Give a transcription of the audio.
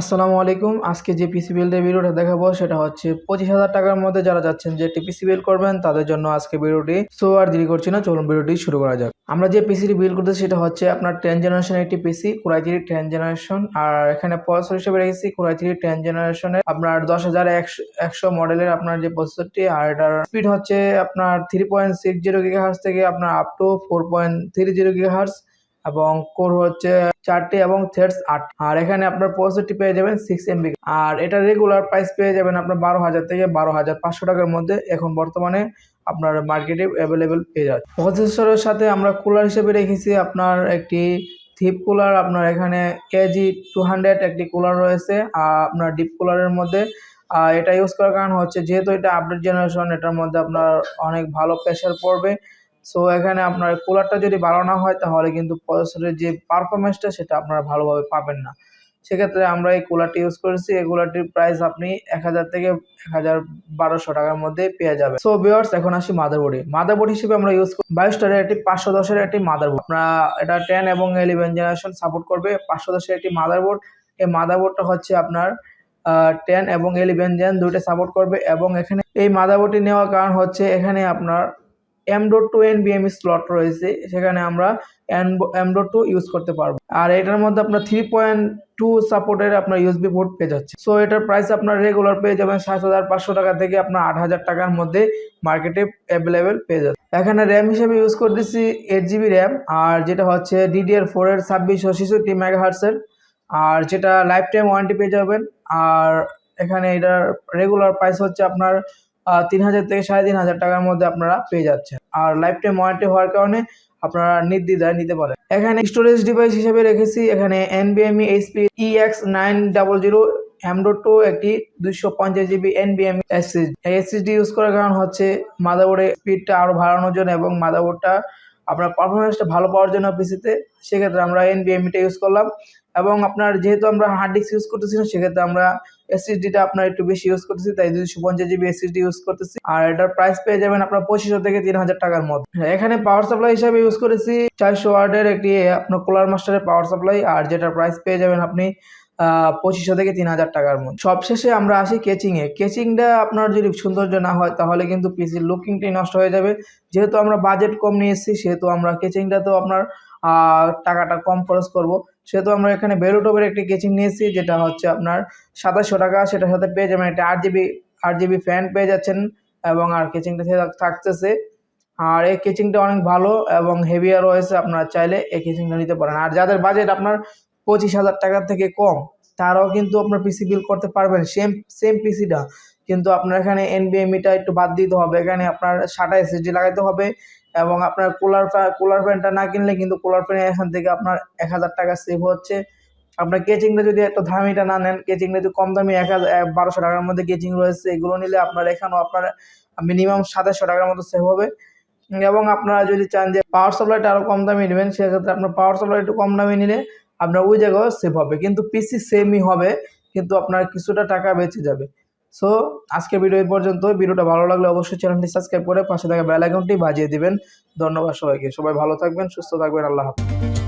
আসসালামু আলাইকুম। আজকে যে পিসি বিল্ডের ভিডিওটা দেখাবো সেটা হচ্ছে পঁচিশ হাজার টাকার মধ্যে যারা যাচ্ছেন, যে একটি পিসি বিল্ড করবেন, তাদের জন্য আজকে ভিডিওটি সো আর দেরি করছি না, চলুন ভিডিওটি শুরু করা যাক। আমরা যে পিসিটি বিল করতেছি সেটা হচ্ছে আপনার টেন জেনারেশন একটি PC core i three ten generation আর এখানে প্রসেসর হিসেবে রেখেছি কোরাই থ্রি টেন জেনারেশনের আপনার দশ হাজার একশো মডেলের আপনার যে প্রসেসরটি আর এটার স্পিড হচ্ছে আপনার three point six zero giga hertz থেকে আপনার up to four point three zero giga hertz এবং কোর হচ্ছে চারটি এবং থ্রেডস আট আর এখানে আপনার প্রসেসরটি পেয়ে যাবেন সিক্স এমবি আর এটা রেগুলার প্রাইস পেয়ে যাবেন আপনার বারো হাজার থেকে বারো হাজার পাঁচশো টাকার মধ্যে। এখন বর্তমানে আপনার মার্কেটে অ্যাভেলেবেল পেয়ে যাচ্ছে প্রসেসরের সাথে আমরা কুলার হিসেবে রেখেছি আপনার একটি থিপ কুলার আপনার এখানে কেজি টু হান্ড্রেড একটি কুলার রয়েছে। আর আপনার ডিপ কুলারের মধ্যে এটা ইউজ করার কারণ হচ্ছে যেহেতু এটা আপডেট জেনারেশন এটার মধ্যে আপনার অনেক ভালো প্রেশার পড়বে। সো এখানে আপনার কুলারটা যদি ভালো না হয়, তাহলে কিন্তু প্রসেসরের যে পারফরমেন্সটা সেটা আপনারা ভালোভাবে পাবেন না। সেক্ষেত্রে আমরা এই কুলারটি ইউজ করেছি। এই কুলারটির প্রাইস আপনি এক হাজার থেকে এক হাজার বারোশো টাকার মধ্যে পেয়ে যাবেন। সো বিয়ার্স এখন আসি মাদারবোর্ডে মাদারবোর্ড হিসেবে আমরা ইউজ করি বাইশ স্টারের একটি, পাঁচশো দশের একটি মাদারবোর্ড আমরা এটা টেন এবং ইলেভেন জেনারেশন সাপোর্ট করবে পাঁচশো দশের একটি মাদারবোর্ড এই মাদারবোর্ডটা হচ্ছে আপনার টেন এবং ইলেভেন জেন দুইটা সাপোর্ট করবে এবং এখানে এই মাদারবোর্ডটি নেওয়ার কারণ হচ্ছে এখানে আপনার এম ডট টু এন বিএমই স্লট রয়েছে, সেখানে আমরা এম ডট টু ইউজ করতে পারব। আর এটার মধ্যে আপনার থ্রি পয়েন্ট টু সাপোর্টের আপনার ইউএসবি পোর্ট পেয়ে যাচ্ছে। সো এটার প্রাইস আপনার রেগুলার পেয়ে যাবেন সাত হাজার পাঁচশো টাকা থেকে আপনার আট হাজার টাকার মধ্যে মার্কেটে অ্যাভেলেবেল পেয়ে যাচ্ছে। এখানে র্যাম হিসেবে ইউজ করতেছি এইট জিবি র্যাম আর যেটা হচ্ছে ডিডিআর ফোরের ছাব্বিশশো ছেষট্টি মেগাহার্সের আর যেটা লাইফ টাইম ওয়ারেন্টি পেয়ে যাবেন। আর এখানে এটার রেগুলার প্রাইস হচ্ছে আপনার তিন হাজার থেকে সাড়ে তিন হাজার টাকার মধ্যে আপনারা পেয়ে যাচ্ছেন। আর লাইফ টাইম ওয়ারেন্টি হওয়ার কারণে আপনারা নির্দ্বিধায় নিতে পারেন। এখানে স্টোরেজ ডিভাইস হিসেবে রেখেছি, এখানে এনবিএমই HP EX nine double zero M dot two একটি দুইশো পঞ্চাশ জিবি এনবিএম এসএসডি এসএসডি ইউজ করার কারণ হচ্ছে মাদারবোর্ডের স্পিডটা আরও বাড়ানোর জন্য এবং মাদারবোর্ডটা আপনার পারফরমেন্সটা ভালো পাওয়ার জন্য পিসিতে সেক্ষেত্রে আমরা এনবিএমইটা ইউজ করলাম। এবং আপনার যেহেতু আমরা হার্ড ডিস্ক ইউজ করতেছি না, সেক্ষেত্রে আমরা এসএসডিটা আপনার একটু বেশি ইউজ করতেছি, তাই দুইশো পঞ্চাশ জিবি এসএসডি ইউজ করতেছি। আর এটার প্রাইস পেয়ে যাবেন আপনার পঁচিশশো থেকে তিন হাজার টাকার মধ্যে। এখানে পাওয়ার সাপ্লাই হিসাবে ইউজ করেছি, চারশো ওয়ার্ডের একটি আপনার কুলার মাস্টারের পাওয়ার সাপ্লাই আর যেটার প্রাইস পেয়ে যাবেন আপনি পঁচিশশো থেকে তিন হাজার টাকার মধ্যে। সবশেষে আমরা আসি কেচিংয়ে কেচিংটা আপনার যদি সৌন্দর্য না হয়, তাহলে কিন্তু পিসির লুকিংটাই নষ্ট হয়ে যাবে। যেহেতু আমরা বাজেট কম নিয়ে এসেছি, সেহেতু আমরা কেচিংটা তো আপনার টাকাটা কম খরচ করব। সেহেতু আমরা এখানে বেরোটপের একটি কেচিং নিয়েছি, যেটা হচ্ছে আপনার সাতাশশো টাকা। সেটার সাথে পেয়ে যাবেন একটা আট জিবি আট জিবি ফ্যান পেয়ে যাচ্ছেন এবং আর কেচিংটা থাকতেছে। আর এই কেচিংটা অনেক ভালো এবং হেভিয়ার রয়েছে, আপনারা চাইলে এই কেচিংটা নিতে পারেন। আর যাদের বাজেট আপনার পঁচিশ হাজার টাকার থেকে কম, তারাও কিন্তু আপনার পিসি বিল করতে পারবেন। সেম সেম পিসিটা কিন্তু আপনার এখানে এনবিএমিটা একটু বাদ দিতে হবে। এখানে আপনার সাটা এসএসডি লাগাইতে হবে এবং আপনার কুলার কুলার ফ্যানটা না কিনলে কিন্তু কুলার ফ্যান এখান থেকে আপনার এক হাজার টাকা সেভ হচ্ছে। আপনার কেচিংটা যদি একটু দামিটা না নেন কেচিংটা যদি কম দামি এক হাজার বারোশো টাকার মধ্যে কেচিং রয়েছে, এগুলো নিলে আপনার এখানেও আপনার মিনিমাম সাতাশশো টাকার মতো সেভ হবে। এবং আপনারা যদি চান যে পাওয়ার সাপ্লাইটা আরও কম দামি নেবেন, সেক্ষেত্রে আপনার পাওয়ার সাপ্লাই একটু কম দামি নিলে আপনার ওই জায়গায় সেভ হবে। কিন্তু পিসি সেমই হবে, কিন্তু আপনার কিছুটা টাকা বেঁচে যাবে। সো আজকের ভিডিও এই পর্যন্ত ভিডিওটা ভালো লাগলে অবশ্যই চ্যানেলটি সাবস্ক্রাইব করে পাশে থাকা বেল আইকনটি বাজিয়ে দিবেন। ধন্যবাদ সবাইকে। সবাই ভালো থাকবেন, সুস্থ থাকবেন। আল্লাহ হাফিজ।